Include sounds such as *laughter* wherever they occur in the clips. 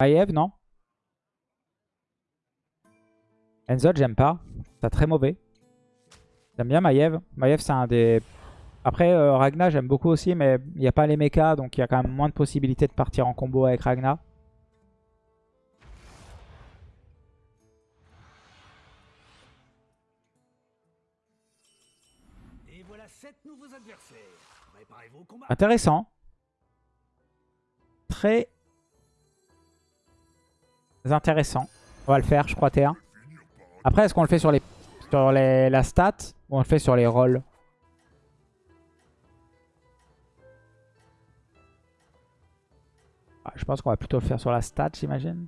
Maiev, non Enzo, j'aime pas. C'est très mauvais. J'aime bien Maiev. Maiev, c'est un des... Après, euh, Ragna, j'aime beaucoup aussi, mais il n'y a pas les mechas, donc il y a quand même moins de possibilités de partir en combo avec Ragna. Et voilà sept nouveaux adversaires. Préparez-vous au combat. Intéressant. Très intéressant. On va le faire, je crois, T1. Après, est-ce qu'on le fait sur les sur les, la stat ou on le fait sur les rolls? Ah, Je pense qu'on va plutôt le faire sur la stat, j'imagine.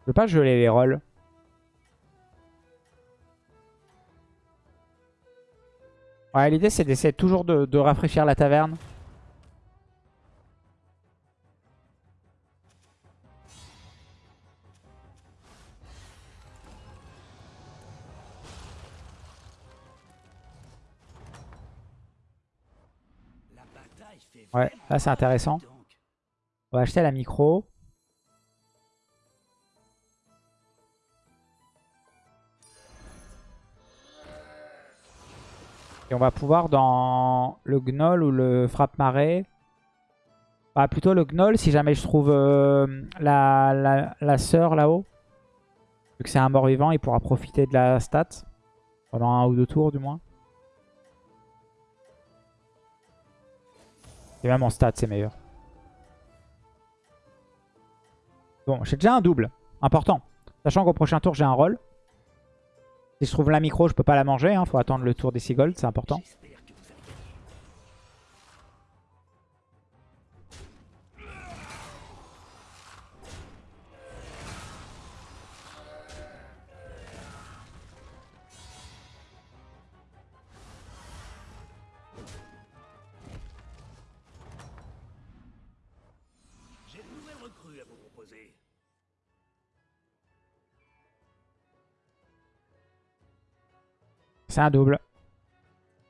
Je veux pas geler les rolls. Ouais, l'idée c'est d'essayer toujours de, de rafraîchir la taverne. Ouais, là c'est intéressant. On va acheter la micro. Et on va pouvoir dans le gnoll ou le frappe-marée. Bah, plutôt le gnoll si jamais je trouve euh, la, la, sœur là-haut. Vu que c'est un mort-vivant, il pourra profiter de la stat. Pendant un ou deux tours du moins. Et même en stat c'est meilleur. Bon, j'ai déjà un double. Important. Sachant qu'au prochain tour, j'ai un rôle. Si je trouve la micro, je peux pas la manger. Il faut attendre le tour des Seagulls, c'est important. C'est un double.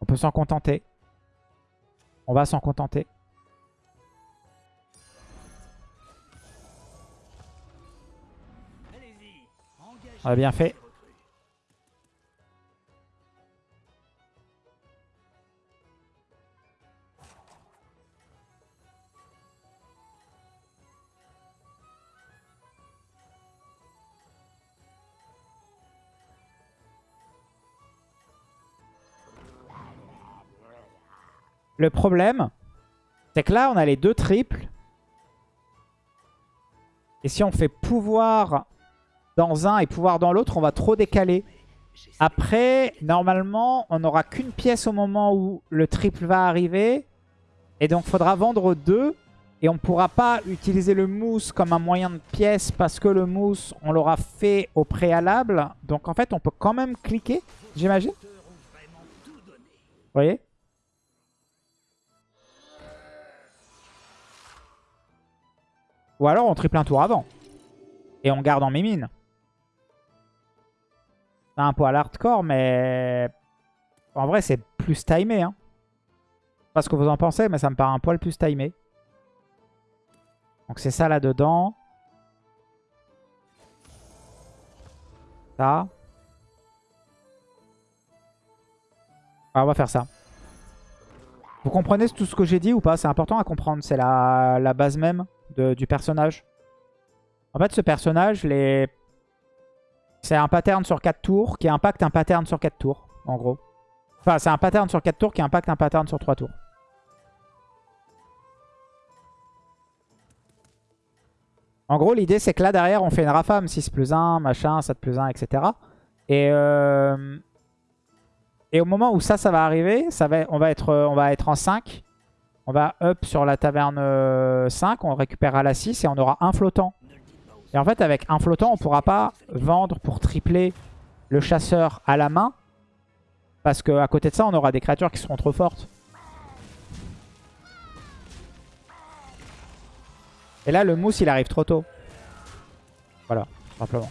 On peut s'en contenter. On va s'en contenter. On a bien fait. Le problème, c'est que là, on a les deux triples. Et si on fait pouvoir dans un et pouvoir dans l'autre, on va trop décaler. Après, normalement, on n'aura qu'une pièce au moment où le triple va arriver. Et donc, il faudra vendre deux. Et on ne pourra pas utiliser le mousse comme un moyen de pièce parce que le mousse, on l'aura fait au préalable. Donc, en fait, on peut quand même cliquer, j'imagine. Vous voyez? Ou alors on triple un tour avant. Et on garde en mimine. C'est un poil hardcore, mais... En vrai, c'est plus timé. Hein. Pas ce que vous en pensez, mais ça me paraît un poil plus timé. Donc c'est ça là-dedans. Ça. Ah, on va faire ça. Vous comprenez tout ce que j'ai dit ou pas? C'est important à comprendre. C'est la, la base même de- du personnage. En fait, ce personnage, les... c'est un pattern sur 4 tours qui impacte un pattern sur 4 tours, en gros. Enfin, c'est un pattern sur 4 tours qui impacte un pattern sur 3 tours. En gros, l'idée, c'est que là, derrière, on fait une rafame 6 plus 1, machin, 7 plus 1, etc. Et, euh, et au moment où ça, ça va arriver, ça va, on, va être, on va être en 5. On va up sur la taverne euh, 5, on récupérera la 6 et on aura un flottant. Et en fait, avec un flottant, on pourra pas vendre pour tripler le chasseur à la main. Parce qu'à côté de ça, on aura des créatures qui seront trop fortes. Et là, le mousse, il arrive trop tôt. Voilà, simplement.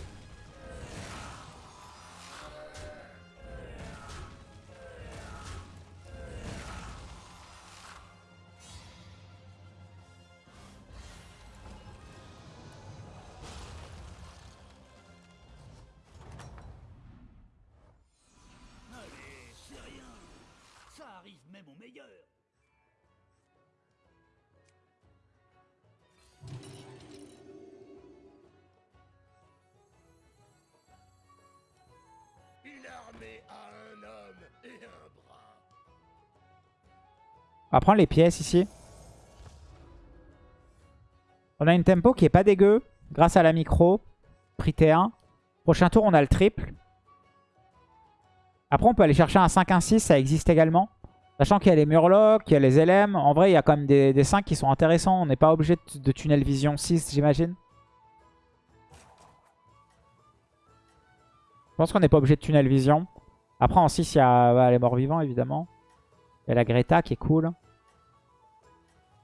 On va prendre les pièces ici. On a une tempo qui est pas dégueu. Grâce à la micro. Prix T1. Prochain tour, on a le triple. Après, on peut aller chercher un 5-1-6. Ça existe également. Sachant qu'il y a les Murlocs, qu'il y a les LM. En vrai, il y a quand même des, des 5 qui sont intéressants. On n'est pas obligé de, tunnel vision 6, j'imagine. Je pense qu'on n'est pas obligé de tunnel vision. Après, en 6, il y a ouais, les morts vivants, évidemment. Il y a la Greta qui est cool.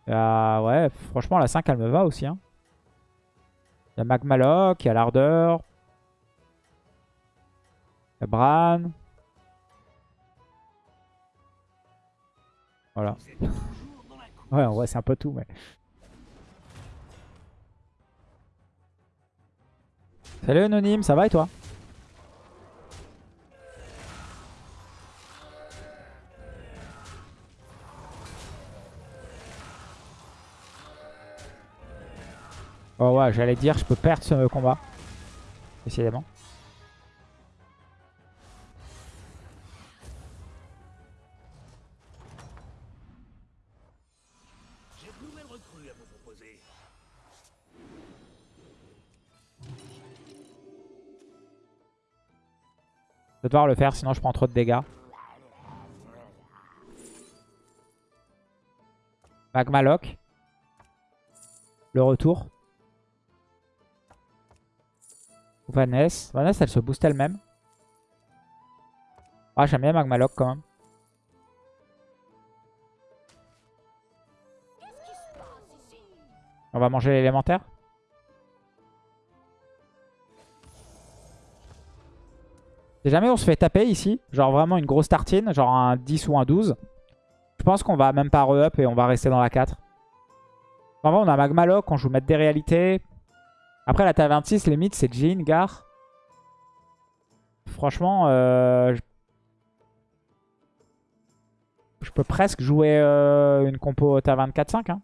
A- ouais, franchement, la 5, elle me va aussi. hein. Il y a Magmaloc, il y a l'Ardeur. Il y a Bran. Voilà. *laughs* Ouais, en vrai, c'est un peu tout, mais... Salut Anonyme, ça va et toi? Oh ouais, j'allais dire, je peux perdre ce combat. Décidément. Je vais devoir le faire, sinon je prends trop de dégâts. Magmaloc. Le retour. Vanessa. Vanessa, elle se booste elle-même. Ah, j'aime bien Magmaloc quand même. On va manger l'élémentaire. Si jamais on se fait taper ici, genre vraiment une grosse tartine, genre un 10 ou un 12, je pense qu'on va même pas re-up et on va rester dans la 4. En vrai, on a Magmaloc, on joue mettre des réalités. Après, la taverne 6, limite, c'est Jean, Gar. Franchement, euh, je... peux presque jouer euh, une compo taverne 4-5. Hein.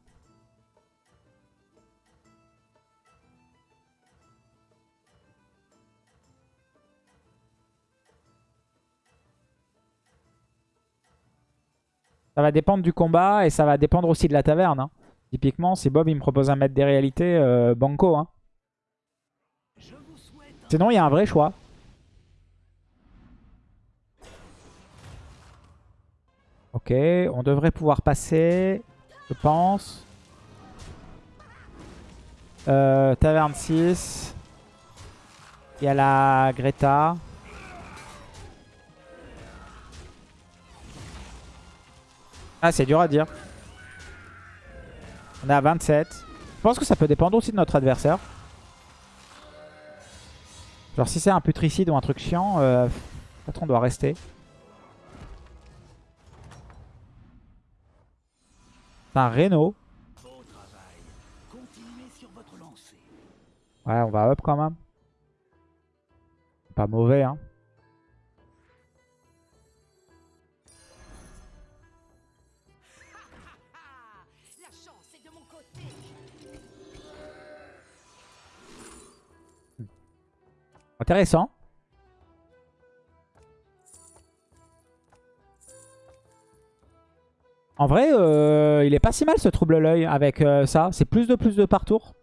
Ça va dépendre du combat et ça va dépendre aussi de la taverne. hein. Typiquement, si Bob il me propose un mettre des réalités, euh, banco. Hein. Je vous souhaite un Sinon, il y a un vrai choix. Ok, on devrait pouvoir passer, je pense. Euh, taverne 6. Il y a la Greta. Ah, c'est dur à dire. On est à 27. Je pense que ça peut dépendre aussi de notre adversaire. Genre si c'est un putricide ou un truc chiant, euh, peut-être on doit rester. Un Reno. Ouais, on va up quand même. Pas mauvais, hein. Intéressant. En vrai, euh, il est pas si mal ce trouble l'œil avec euh, ça. C'est plus de plus de par tour.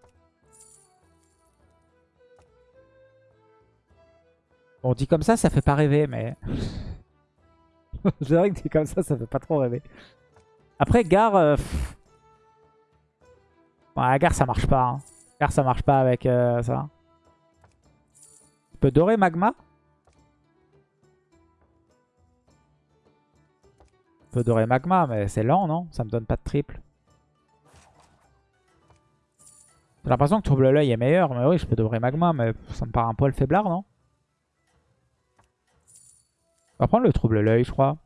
Bon, dit comme ça, ça fait pas rêver, mais... *laughs* C'est vrai que dit comme ça, ça fait pas trop rêver. Après, Gare... euh. Ouais, Gare, ça marche pas. Hein. Gare, ça marche pas avec euh, ça. Peux dorer Magma Je peux dorer Magma, mais c'est lent, non? Ça me donne pas de triple. J'ai l'impression que Trouble l'œil est meilleur, mais oui, je peux dorer Magma, mais ça me paraît un poil faiblard, non? On va prendre le Trouble l'œil, je crois.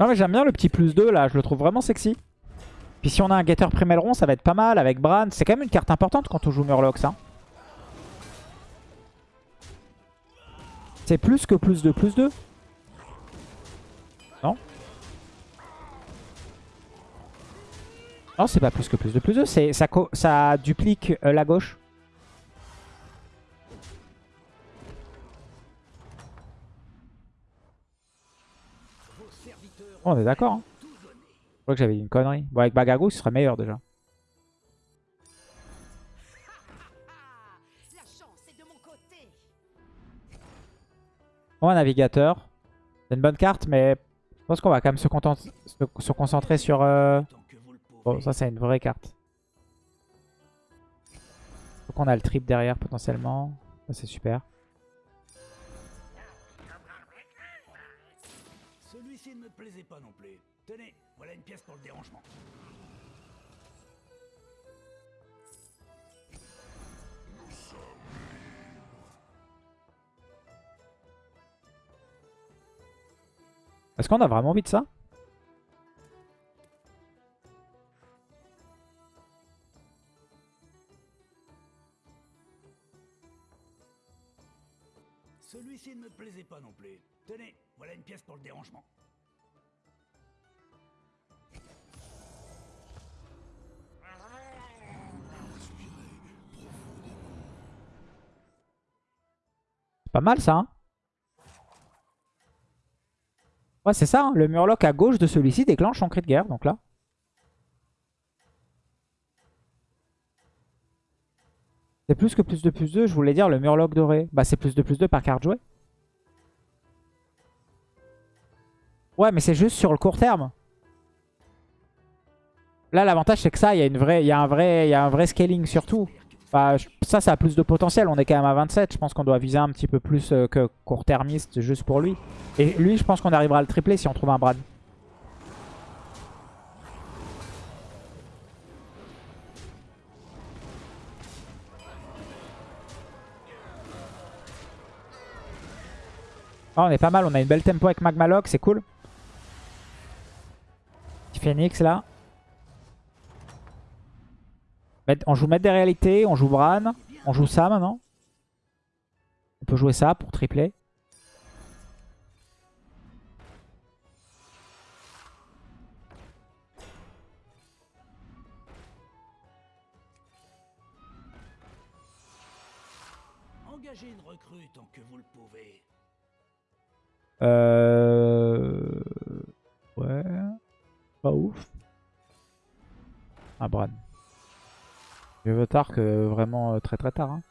Non mais j'aime bien le petit plus 2 là, je le trouve vraiment sexy. Puis si on a un Getter Primelron, ça va être pas mal avec Bran. C'est quand même une carte importante quand on joue Murlocs. Hein. C'est plus que plus de plus 2. Non Non, c'est pas plus que plus de plus 2. Ça, ça duplique euh, la gauche. On est d'accord. Hein. Je crois que j'avais dit une connerie. Bon, avec Bagago, ce serait meilleur déjà. Bon, un navigateur. C'est une bonne carte, mais je pense qu'on va quand même se, concentrer sur... Euh, bon, ça c'est une vraie carte. Faut qu'on a le trip derrière potentiellement. Ça c'est super. Pas non plus. Tenez, voilà une pièce pour le dérangement. Est-ce qu'on a vraiment envie de ça? Celui-ci ne me plaisait pas non plus. Tenez, voilà une pièce pour le dérangement. Pas mal ça, hein Ouais, c'est ça. Hein. Le Murloc à gauche de celui-ci déclenche son cri de guerre. Donc là. C'est plus que plus de plus 2. Je voulais dire le Murloc doré. Bah, c'est plus de plus 2 par carte jouée. Ouais, mais c'est juste sur le court terme. Là, l'avantage, c'est que ça, il y, a un vrai, il y a un vrai scaling surtout. Bah, ça, ça a plus de potentiel. On est quand même à 27. Je pense qu'on doit viser un petit peu plus euh, que court-termiste juste pour lui. Et lui, je pense qu'on arrivera à le tripler si on trouve un Brad. Oh, on est pas mal. On a une belle tempo avec Magmalock. C'est cool. Phoenix là. On joue Maître des réalités, on joue Bran, on joue ça maintenant. On peut jouer ça pour tripler. Engagez une recrue tant que vous le pouvez. Euh... Ouais... Pas ouf. Un Bran. Mieux vaut tard que vraiment euh, très très tard. Hein.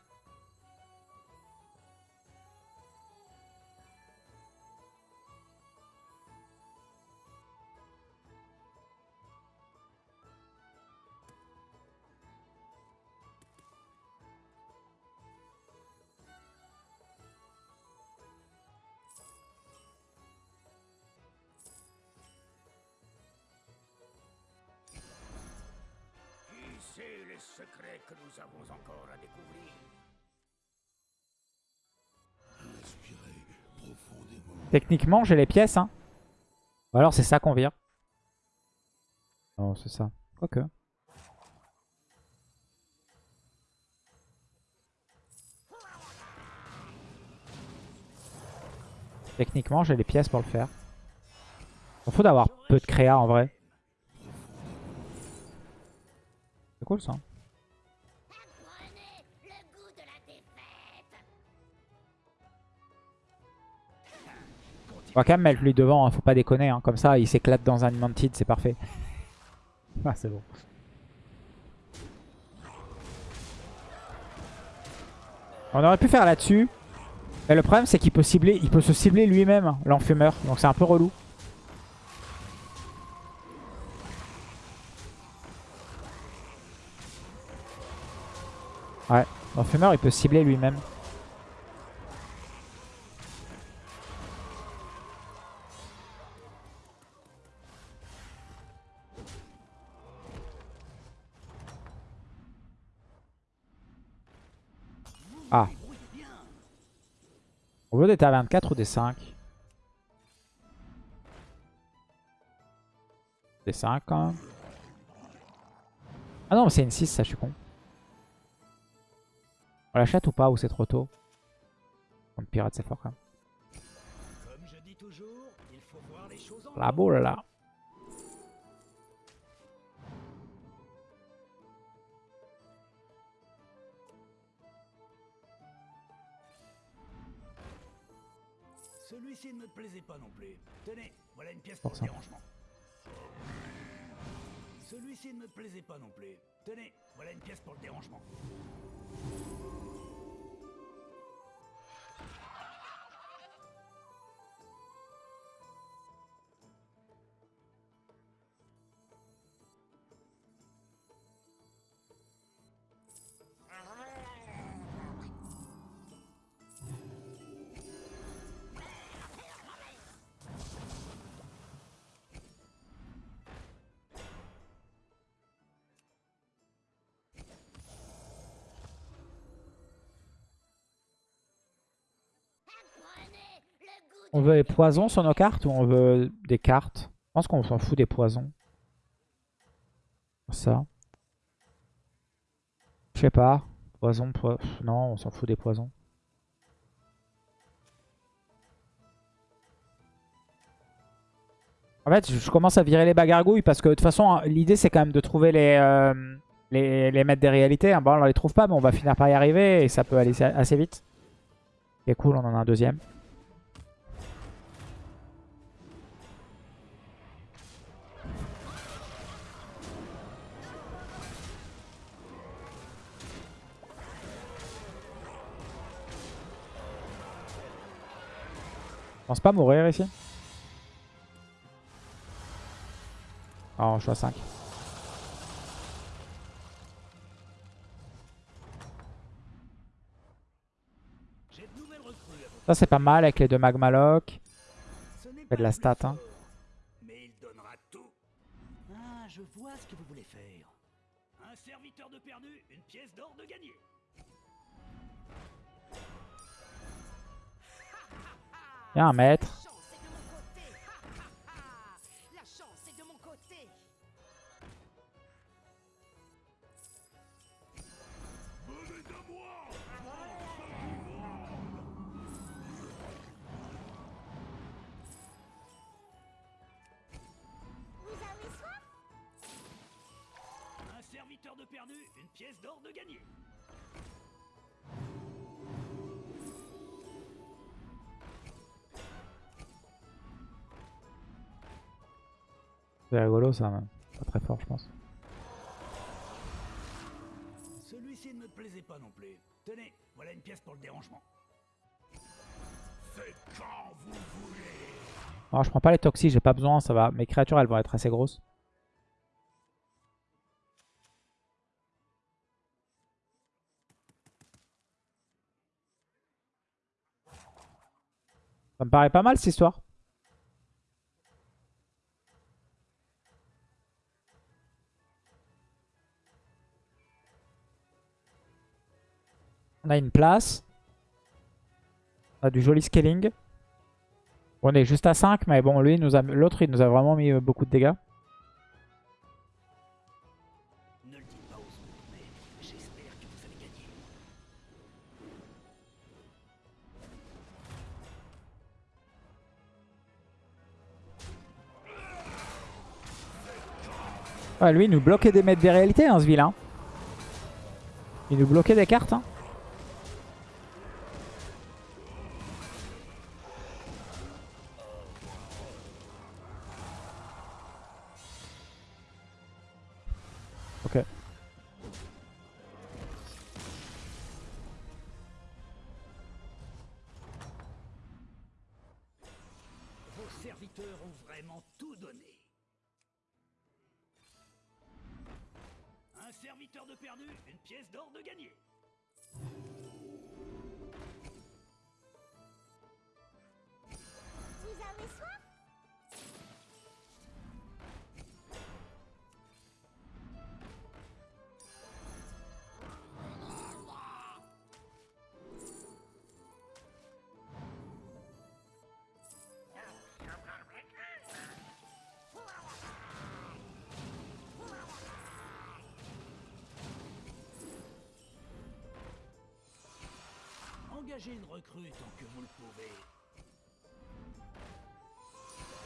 Techniquement, j'ai les pièces. Hein. Ou alors c'est ça qu'on vire. Non, c'est ça. Quoique. Techniquement, j'ai les pièces pour le faire. Il faut d'avoir peu de créa en vrai. C'est cool ça. On va quand même mettre lui devant, hein, faut pas déconner. Hein. Comme ça, il s'éclate dans un Mantid, c'est parfait. *laughs* ah, c'est bon. On aurait pu faire là-dessus. Mais le problème, c'est qu'il peut cibler, il peut se cibler lui-même, l'enfumeur. Donc c'est un peu relou. Ouais, l'enfumeur, il peut cibler lui-même. Veut des à 24 ou des 5 Des 5 quand même. Ah non, mais c'est une 6, ça, je suis con. On l'achète ou pas Ou c'est trop tôt? Contre pirate, c'est fort quand même. Comme je dis toujours, il faut voir les choses en La boule, là. Plaisait pas non plus. Tenez, voilà une pièce pour Pour le dérangement. Celui-ci ne me plaisait pas non plus. Tenez, voilà une pièce pour le dérangement. On veut les poisons sur nos cartes ou on veut des cartes? Je pense qu'on s'en fout des poisons. Ça. Je sais pas. Poison, po- pff, non, on s'en fout des poisons. En fait, je commence à virer les bagargouilles parce que de toute façon, hein, l'idée c'est quand même de trouver les, euh, les, les maîtres des réalités. hein. Bon, on les trouve pas, mais on va finir par y arriver et ça peut aller assez vite. C'est cool, on en a un deuxième. Pense pas mourir ici. Oh, je suis à 5. J'ai de nouvelles recrues à vous. Ça, c'est pas mal avec les deux Magmaloc. Ce n'est Fait pas de la stat, hein. Mais il donnera tout. Ah, je vois ce que vous voulez faire. Un serviteur de perdu, une pièce d'or de gagné. Il y a un maître. Serviteur de perdu, une pièce d'or de gagné. C'est rigolo ça, pas très fort je pense. Celui-ci ne me plaisait pas non plus. Tenez, voilà une pièce pour le dérangement. Faites quand vous voulez. Alors je prends pas les toxis, j'ai pas besoin, ça va. Mes créatures elles vont être assez grosses. Ça me paraît pas mal cette histoire. A une place. On a du joli scaling. On est juste à 5, mais bon, lui, l'autre, il nous a vraiment mis euh, beaucoup de dégâts. Ouais, lui, il nous bloquait des maîtres des réalités, hein, ce vilain. Il nous bloquait des cartes. Hein. Serviteur de perdu, une pièce d'or de gagné. Engagez une recrue tant que vous le pouvez.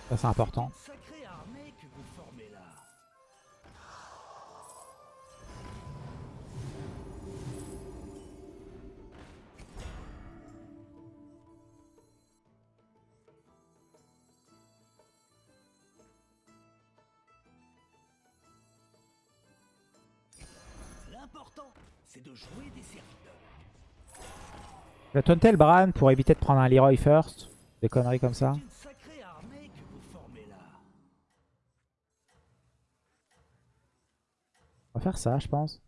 Ça, c'est important. Sacrée armée que vous formez là. L'important, c'est de jouer des serviteurs. Je vais taunter le Bran pour éviter de prendre un Leroy first. Des conneries comme ça. On va faire ça, je pense.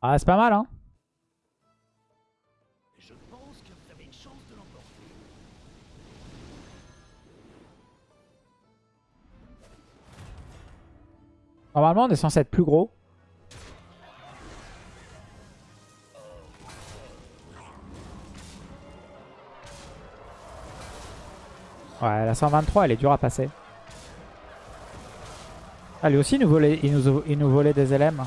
Ah, c'est pas mal, hein Normalement, on est censé être plus gros. Ouais, la 123, elle est dure à passer. Ah, lui aussi, il nous volait, il nous, il nous volait des LM.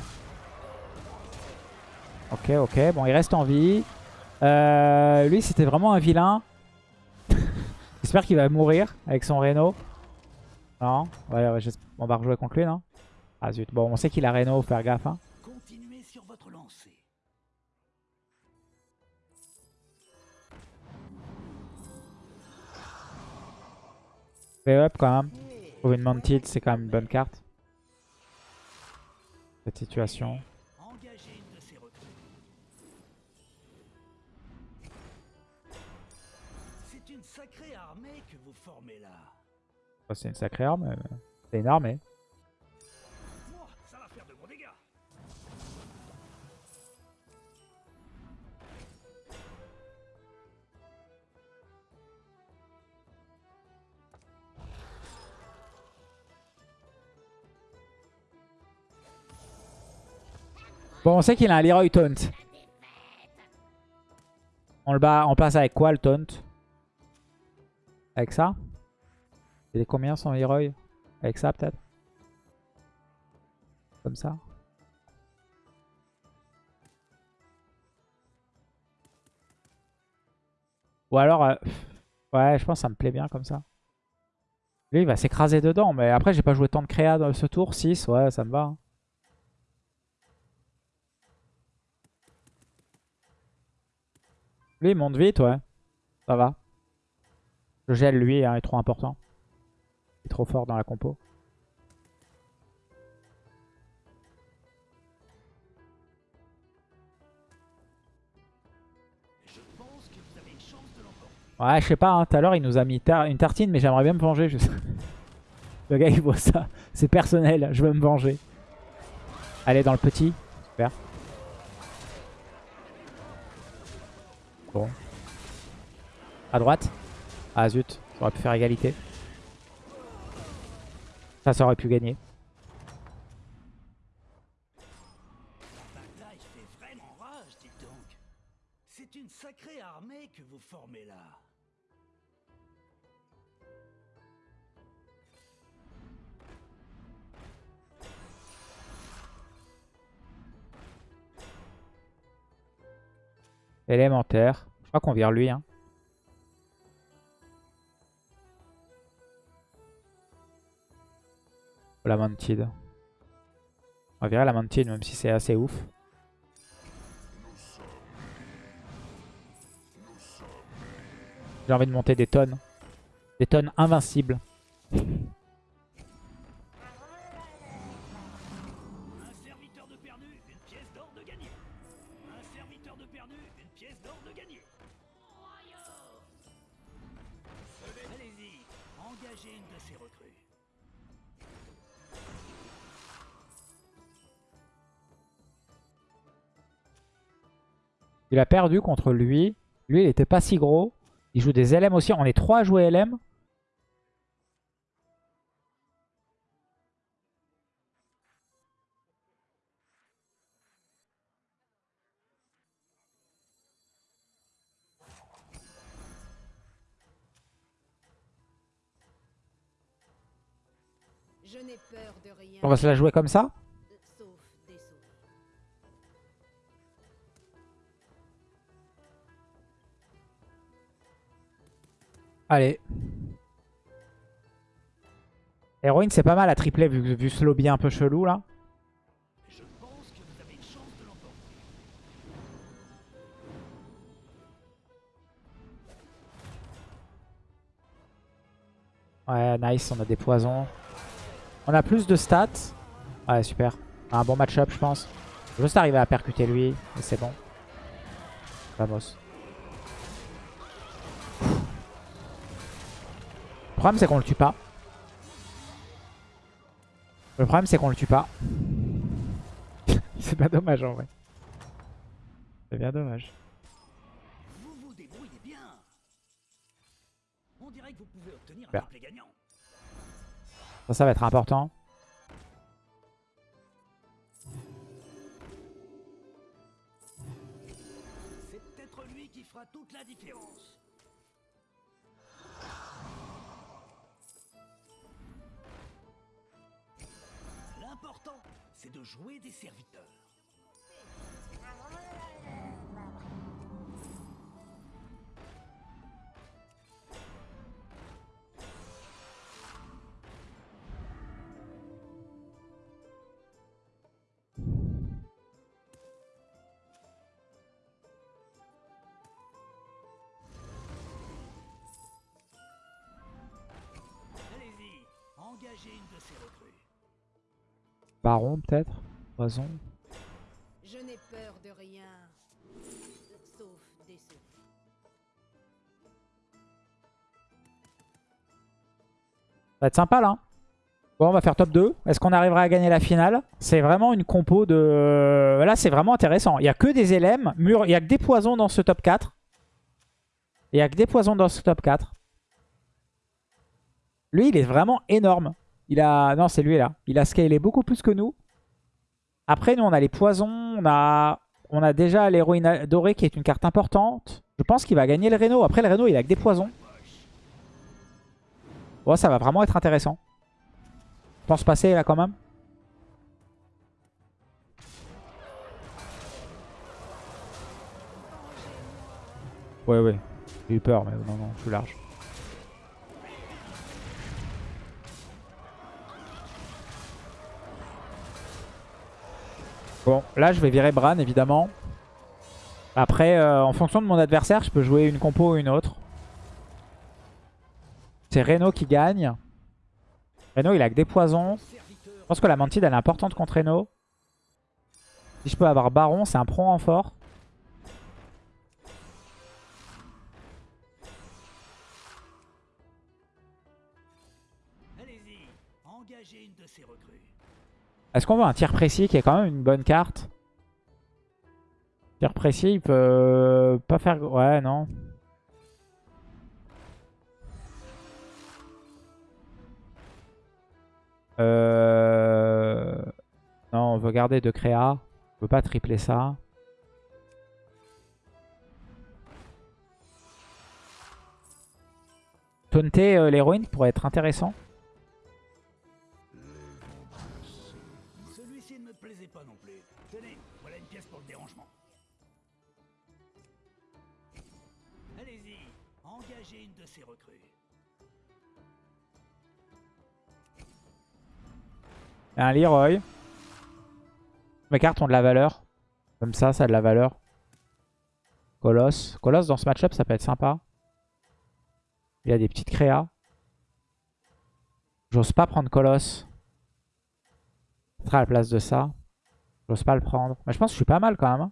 Ok, ok. Bon, il reste en vie. Euh, lui, c'était vraiment un vilain. *laughs* J'espère qu'il va mourir avec son Reno. Non Ouais, ouais on va rejouer contre lui, non? Ah zut. Bon, on sait qu'il a Reno, faut faire gaffe. Hein. Continuez sur votre lancée. Up quand même. Trouver une Mounted, c'est quand même une bonne carte. Cette situation. C'est une sacrée armée que vous formez là. C'est une sacrée arme. mais C'est une armée. Bon, on sait qu'il a un Leroy Taunt. On le bat, passe avec quoi le Taunt Avec ça? Il est combien son Leroy Avec ça peut-être? Comme ça? Ou alors, euh, ouais, je pense que ça me plaît bien comme ça. Lui, il va s'écraser dedans, mais après, j'ai pas joué tant de créa dans ce tour. 6, ouais, ça me va. hein. Lui, il monte vite, ouais. Ça va. Je gèle lui, hein, est trop important. Il est trop fort dans la compo. Ouais, je sais pas, hein, tout à l'heure, il nous a mis une tartine, mais j'aimerais bien me venger. je. *laughs* Le gars, il voit ça. C'est personnel, je veux me venger. Allez, dans le petit. Super. Bon. À droite. Ah zut, ça aurait pu faire égalité. Ça, ça aurait pu gagner. La bataille fait vraiment rage, dites donc. C'est une sacrée armée que vous formez là. Élémentaire. Je crois qu'on vire lui. Hein. La Mantide. On va virer la Mantide même si c'est assez ouf. J'ai envie de monter des tonnes. Des tonnes invincibles. Il a perdu contre lui. Lui, il était pas si gros. Il joue des LM aussi. On est trois à jouer LM. On va se la jouer comme ça? Allez. Héroïne, c'est pas mal à tripler vu, ce lobby un peu chelou là. Je. Ouais, nice, on a des poisons. On a plus de stats. Ouais, super. Un bon match-up, je pense. Juste arriver à percuter lui, et c'est bon. Vamos. Problème, c'est qu'on le tue pas. Le problème, c'est qu'on le tue pas. *laughs* c'est pas dommage, en vrai. C'est bien dommage. Vous vous débrouillez bien. On dirait que vous pouvez obtenir un Super. triplé gagnant. Ça, ça va être important. Jouer des serviteurs. Engagez une de ces recrues. Baron, peut-être Poison. Je n'ai peur de rien. Sauf des sauts. Ça va être sympa là. Bon, on va faire top 2. Est-ce qu'on arrivera à gagner la finale? C'est vraiment une compo de... Là, c'est vraiment intéressant. Il n'y a que des LM. Mur... Il n'y a que des poisons dans ce top 4. Il n'y a que des poisons dans ce top 4. Lui, il est vraiment énorme. Il a... Non, c'est lui là. Il a scalé beaucoup plus que nous. Après, nous, on a les poisons. On a, on a déjà l'héroïne dorée qui est une carte importante. Je pense qu'il va gagner le Reno. Après, le Reno, il a que des poisons. Bon, ça va vraiment être intéressant. Je pense passer là quand même. Ouais, ouais. J'ai eu peur, mais non, non, je suis large. Bon, là, je vais virer Bran, évidemment. Après, euh, en fonction de mon adversaire, je peux jouer une compo ou une autre. C'est Reno qui gagne. Reno, il a que des poisons. Je pense que la mantide, elle est importante contre Reno. Si je peux avoir Baron, c'est un pro en Est-ce qu'on veut un tir précis qui est quand même une bonne carte? Tir précis, il peut pas faire... Ouais, non. Euh... Non, on veut garder de créa. On veut pas tripler ça. Taunter euh, l'héroïne pourrait être intéressant. Un Leroy. Mes cartes ont de la valeur. Comme ça, ça a de la valeur. Colosse. Colosse dans ce match-up, ça peut être sympa. Il a des petites créas. J'ose pas prendre Colosse. Ce sera à la place de ça. J'ose pas le prendre. Mais je pense que je suis pas mal quand même.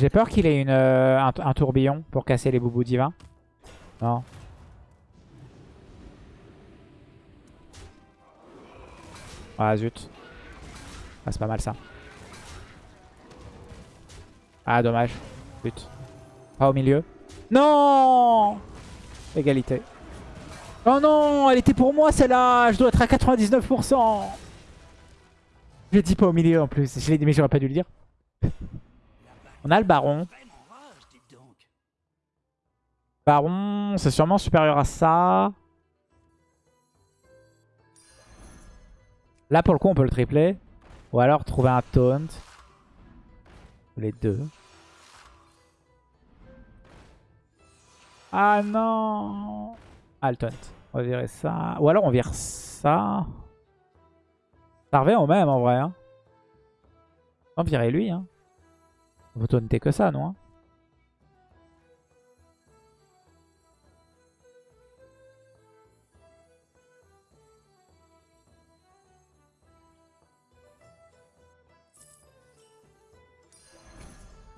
J'ai peur qu'il ait une, euh, un, tourbillon pour casser les boubous divins. Non. Ah zut. Ah c'est pas mal ça. Ah dommage. But. Pas au milieu. Non Égalité. Oh non Elle était pour moi celle-là Je dois être à 99% Je l'ai dit pas au milieu en plus. Je l'ai dit mais j'aurais pas dû le dire. On a le baron. Baron, c'est sûrement supérieur à ça. Là, pour le coup, on peut le tripler. Ou alors trouver un taunt. Les deux. Ah non Ah, taunt. On va virer ça. Ou alors on vire ça. Ça revient au même en vrai. Hein. On virer lui. Hein. On peut taunter que ça, non hein.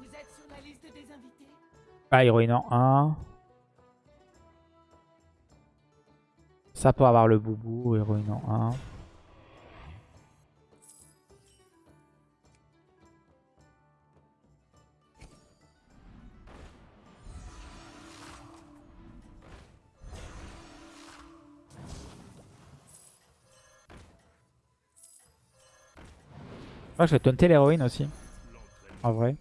Vous êtes sur la liste des invités Ah, héroïne en 1. Ça peut avoir le boubou, héroïne en 1. Ah, je vais taunter l'héroïne aussi. En vrai.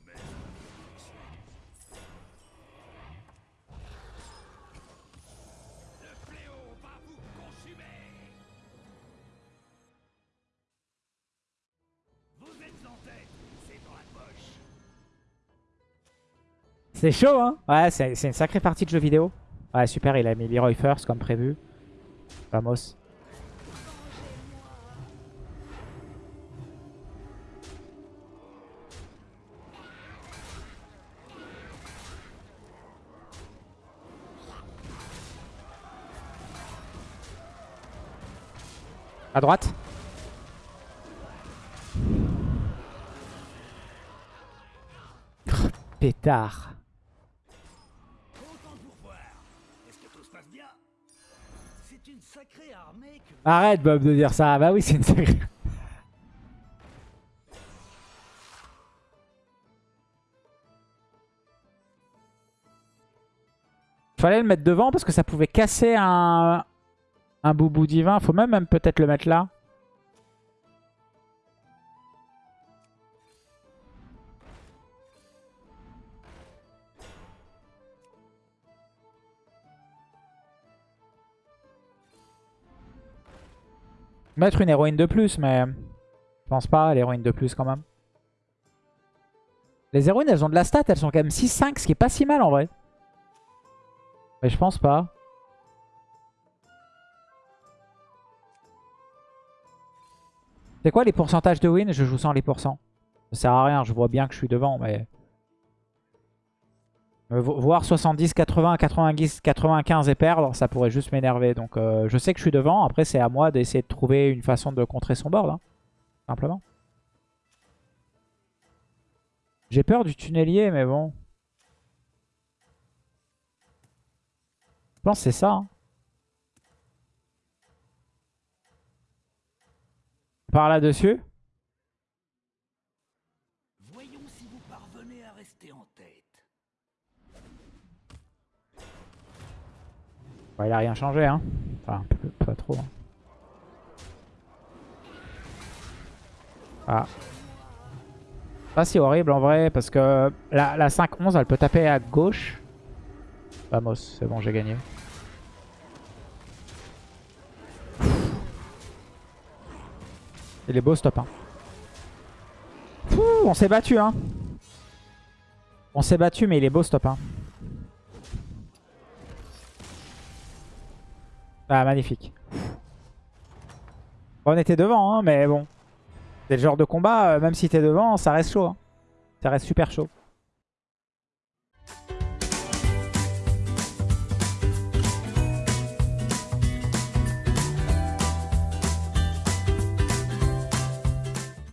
C'est chaud, hein Ouais, c'est une sacrée partie de jeu vidéo. Ouais, super, il a mis Leroy first comme prévu. Vamos. Armée que... Arrête Bob de dire ça. Bah oui, c'est une sacrée... Fallait le mettre devant parce que ça pouvait casser un, un boubou divin. Faut même, peut-être le mettre là. Mettre une héroïne de plus, mais je pense pas, l'héroïne de plus quand même. Les héroïnes, elles ont de la stat, elles sont quand même 6-5, ce qui est pas si mal en vrai. Mais je pense pas. C'est quoi les pourcentages de win? Je joue sans les pourcents. Ça sert à rien, je vois bien que je suis devant, mais... Euh, vo- Voir 70, 80, 90, 95 et perdre, ça pourrait juste m'énerver. Donc euh, je sais que je suis devant, après c'est à moi d'essayer de trouver une façon de contrer son board. hein, simplement. J'ai peur du tunnelier, mais bon. Je pense que c'est ça. hein. Par là-dessus Voyons si vous parvenez à rester en tête. Il a rien changé, hein. Enfin, pas trop. hein. Ah. Pas si horrible en vrai, parce que la, la 5-11, elle peut taper à gauche. Vamos, c'est bon, j'ai gagné. Il est beau ce top 1. Pouh, on s'est battu, hein. On s'est battu, mais il est beau ce top 1. Ah, magnifique. On était devant, hein, mais bon. C'est le genre de combat, euh, même si t'es devant, ça reste chaud. hein. Ça reste super chaud.